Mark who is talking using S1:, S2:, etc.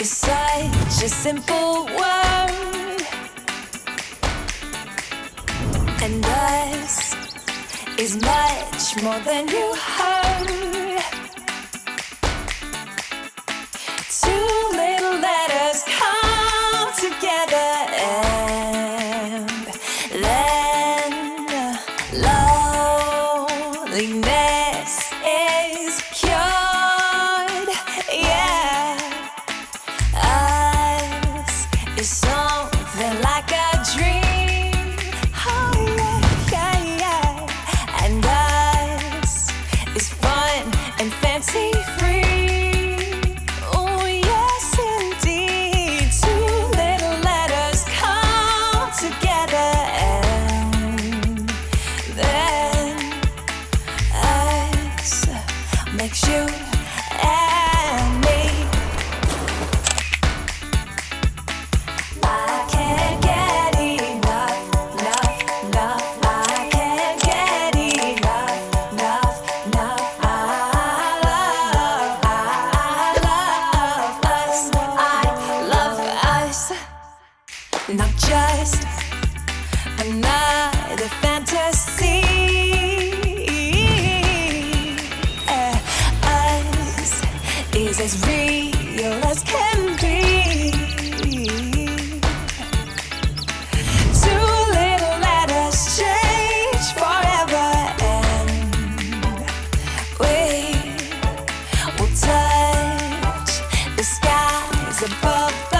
S1: is such a simple word, and us is much more than you heard. Us is Not just another fantasy. Us is as real as can be. Two little change forever, and we will touch the skies above.